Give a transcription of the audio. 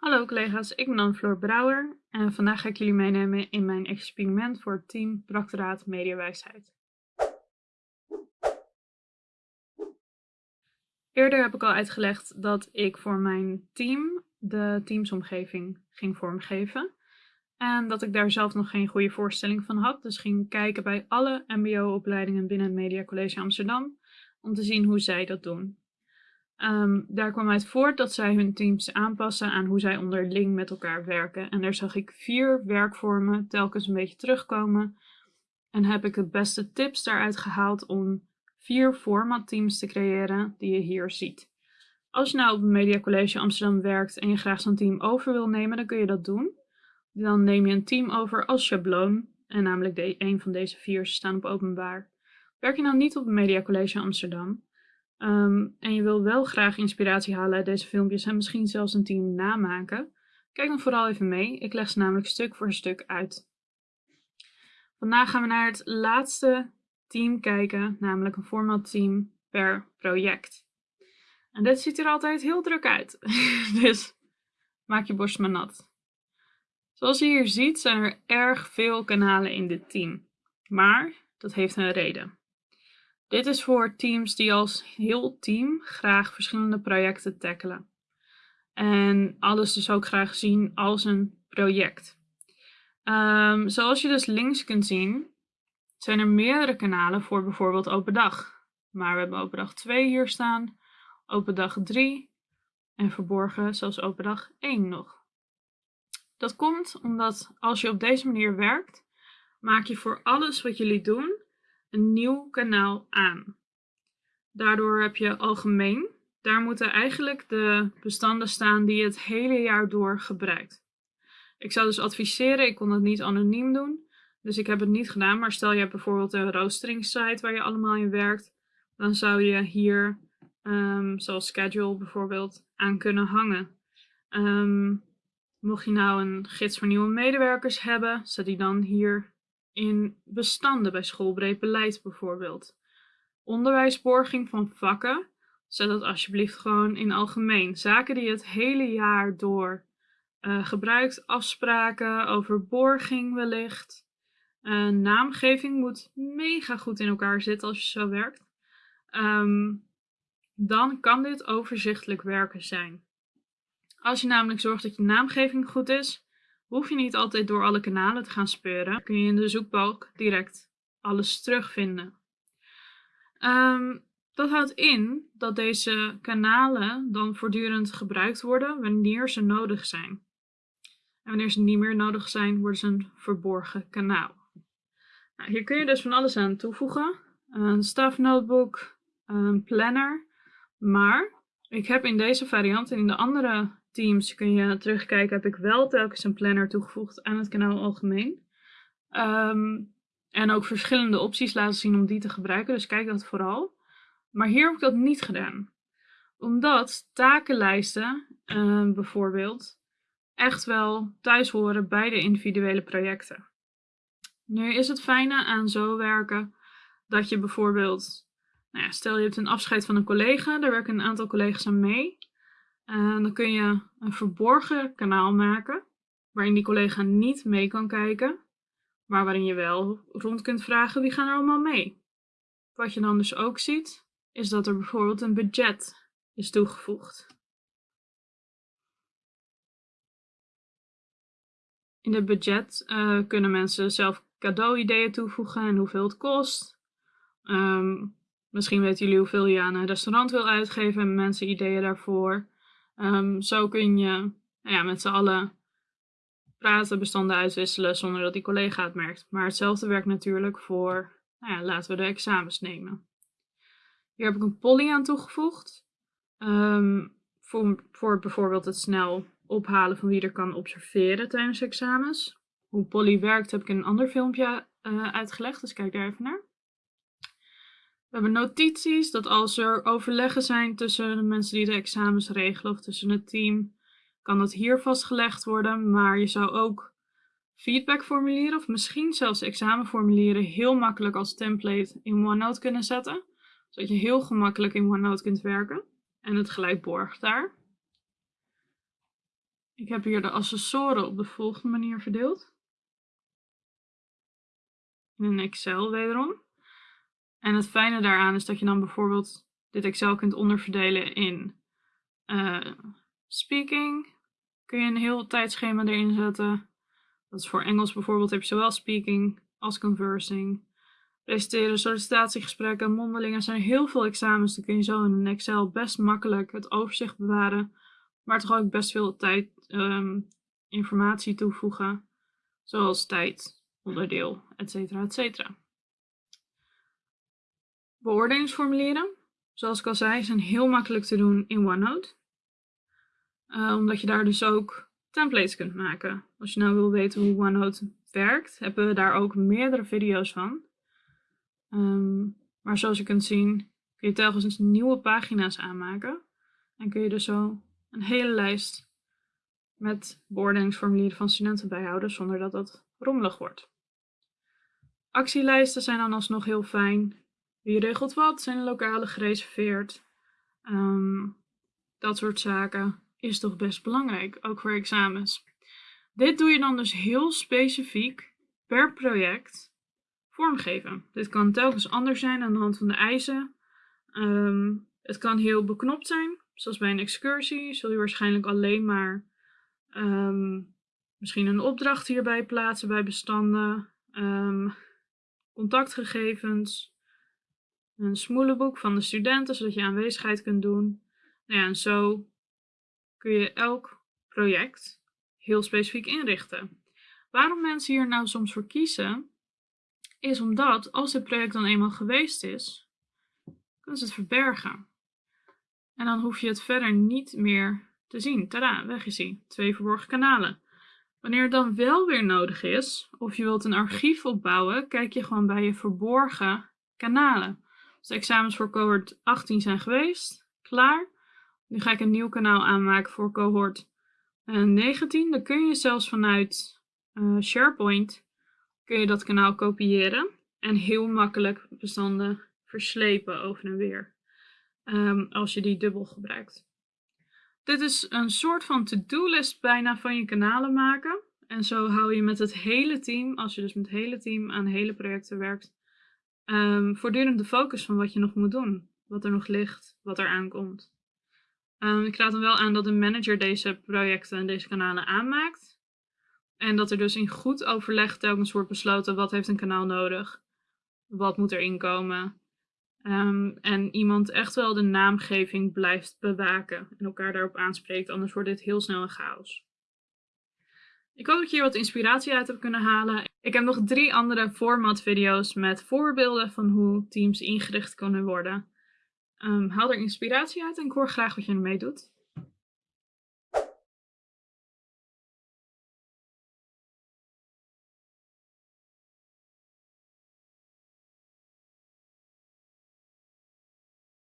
Hallo collega's, ik ben Anne-Floor Brouwer en vandaag ga ik jullie meenemen in mijn experiment voor team Proctoraat Mediawijsheid. Eerder heb ik al uitgelegd dat ik voor mijn team de teamsomgeving ging vormgeven. En dat ik daar zelf nog geen goede voorstelling van had, dus ging kijken bij alle mbo-opleidingen binnen het Media College Amsterdam om te zien hoe zij dat doen. Um, daar kwam uit voort dat zij hun teams aanpassen aan hoe zij onderling met elkaar werken. En daar zag ik vier werkvormen telkens een beetje terugkomen. En heb ik de beste tips daaruit gehaald om vier formatteams te creëren die je hier ziet. Als je nou op Media College Amsterdam werkt en je graag zo'n team over wil nemen, dan kun je dat doen. Dan neem je een team over als schabloon. En namelijk de, een van deze vier staan op openbaar. Werk je nou niet op Media College Amsterdam, Ehm, en je wil wel graag inspiratie halen uit deze filmpjes en misschien zelfs een team namaken, kijk dan vooral even mee. Ik leg ze namelijk stuk voor stuk uit. Vandaag gaan we naar het laatste team kijken, namelijk een format team per project. En dit ziet er altijd heel druk uit, dus maak je borst maar nat. Zoals je hier ziet zijn er erg veel kanalen in dit team, maar dat heeft een reden. Dit is voor teams die als heel team graag verschillende projecten tackelen. En alles dus ook graag zien als een project. Um, zoals je dus links kunt zien, zijn er meerdere kanalen voor bijvoorbeeld open dag. Maar we hebben open dag 2 hier staan, open dag 3 en verborgen zelfs open dag 1 nog. Dat komt omdat als je op deze manier werkt, maak je voor alles wat jullie doen een nieuw kanaal aan. Daardoor heb je algemeen. Daar moeten eigenlijk de bestanden staan die je het hele jaar door gebruikt. Ik zou dus adviseren, ik kon het niet anoniem doen, dus ik heb het niet gedaan. Maar stel je hebt bijvoorbeeld een roostering site waar je allemaal in werkt, dan zou je hier, um, zoals schedule bijvoorbeeld, aan kunnen hangen. Um, mocht je nou een gids voor nieuwe medewerkers hebben, zet die dan hier in bestanden bij schoolbreed beleid bijvoorbeeld. Onderwijsborging van vakken, zet dat alsjeblieft gewoon in algemeen. Zaken die je het hele jaar door uh, gebruikt, afspraken over borging wellicht. Uh, naamgeving moet mega goed in elkaar zitten als je zo werkt. Um, dan kan dit overzichtelijk werken zijn. Als je namelijk zorgt dat je naamgeving goed is, hoef je niet altijd door alle kanalen te gaan speuren. Kun je in de zoekbalk direct alles terugvinden. Um, dat houdt in dat deze kanalen dan voortdurend gebruikt worden wanneer ze nodig zijn. En wanneer ze niet meer nodig zijn, worden ze een verborgen kanaal. Nou, hier kun je dus van alles aan toevoegen. Een staff notebook, een planner. Maar ik heb in deze variant en in de andere Teams kun je terugkijken, heb ik wel telkens een planner toegevoegd aan het kanaal algemeen. Ehm, en ook verschillende opties laten zien om die te gebruiken, dus kijk dat vooral. Maar hier heb ik dat niet gedaan. Omdat takenlijsten uh, bijvoorbeeld echt wel thuis horen bij de individuele projecten. Nu is het fijne aan zo werken dat je bijvoorbeeld, nou ja, stel je hebt een afscheid van een collega, daar werken een aantal collega's aan mee. En dan kun je een verborgen kanaal maken, waarin die collega niet mee kan kijken, maar waarin je wel rond kunt vragen wie gaan er allemaal mee. Wat je dan dus ook ziet, is dat er bijvoorbeeld een budget is toegevoegd. In het budget uh, kunnen mensen zelf cadeau-ideeën toevoegen en hoeveel het kost. Um, misschien weten jullie hoeveel je aan een restaurant wil uitgeven en mensen ideeën daarvoor. Um, zo kun je nou ja, met z'n allen praten, bestanden uitwisselen zonder dat die collega het merkt. Maar hetzelfde werkt natuurlijk voor, nou ja, laten we de examens nemen. Hier heb ik een poly aan toegevoegd. Um, voor, voor bijvoorbeeld het snel ophalen van wie er kan observeren tijdens examens. Hoe poly werkt heb ik in een ander filmpje uh, uitgelegd, dus kijk daar even naar. We hebben notities, dat als er overleggen zijn tussen de mensen die de examens regelen of tussen het team, kan dat hier vastgelegd worden. Maar je zou ook feedbackformulieren of misschien zelfs examenformulieren heel makkelijk als template in OneNote kunnen zetten. Zodat je heel gemakkelijk in OneNote kunt werken en het gelijk borgt daar. Ik heb hier de accessoren op de volgende manier verdeeld. In Excel wederom. En het fijne daaraan is dat je dan bijvoorbeeld dit Excel kunt onderverdelen in uh, speaking. Kun je een heel tijdschema erin zetten. Dat is voor Engels bijvoorbeeld heb je zowel speaking als conversing. Presenteren, sollicitatiegesprekken, mondelingen. Er zijn heel veel examens. Dan kun je zo in een Excel best makkelijk het overzicht bewaren. Maar toch ook best veel tijd, um, informatie toevoegen. Zoals tijd, onderdeel, etc. etc. Beoordelingsformulieren, zoals ik al zei, zijn heel makkelijk te doen in OneNote. Uh, omdat je daar dus ook templates kunt maken. Als je nou wil weten hoe OneNote werkt, hebben we daar ook meerdere video's van. Um, maar zoals je kunt zien, kun je telkens nieuwe pagina's aanmaken. En kun je dus zo een hele lijst met beoordelingsformulieren van studenten bijhouden zonder dat dat rommelig wordt. Actielijsten zijn dan alsnog heel fijn. Wie regelt wat? Zijn lokalen gereserveerd? Um, dat soort zaken is toch best belangrijk, ook voor examens. Dit doe je dan dus heel specifiek per project vormgeven. Dit kan telkens anders zijn aan de hand van de eisen. Um, het kan heel beknopt zijn, zoals bij een excursie. Zul je waarschijnlijk alleen maar um, misschien een opdracht hierbij plaatsen bij bestanden, contactgegevens, een smoelenboek van de studenten, zodat je aanwezigheid kunt doen. Nou ja, en zo kun je elk project heel specifiek inrichten. Waarom mensen hier nou soms voor kiezen, is omdat als het project dan eenmaal geweest is, kunnen ze het verbergen. En dan hoef je het verder niet meer te zien. Tada, weg is hij. Twee verborgen kanalen. Wanneer het dan wel weer nodig is, of je wilt een archief opbouwen, kijk je gewoon bij je verborgen kanalen. Als de examens voor cohort 18 zijn geweest, klaar. Nu ga ik een nieuw kanaal aanmaken voor cohort 19. Eh, dan kun je zelfs vanuit uh, SharePoint kun je dat kanaal kopiëren en heel makkelijk bestanden verslepen over en weer. Um, als je die dubbel gebruikt. Dit is een soort van to-do-list bijna van je kanalen maken. En zo hou je met het hele team, als je dus met het hele team aan hele projecten werkt, um, voortdurend de focus van wat je nog moet doen. Wat er nog ligt, wat er aankomt. Um, ik raad dan wel aan dat de manager deze projecten en deze kanalen aanmaakt. En dat er dus in goed overleg telkens wordt besloten wat heeft een kanaal nodig. Wat moet er inkomen. Um, en iemand echt wel de naamgeving blijft bewaken en elkaar daarop aanspreekt, anders wordt dit heel snel een chaos. Ik hoop dat je hier wat inspiratie uit hebt kunnen halen. Ik heb nog drie andere format video's met voorbeelden van hoe teams ingericht kunnen worden. Um, haal er inspiratie uit en ik hoor graag wat je ermee doet.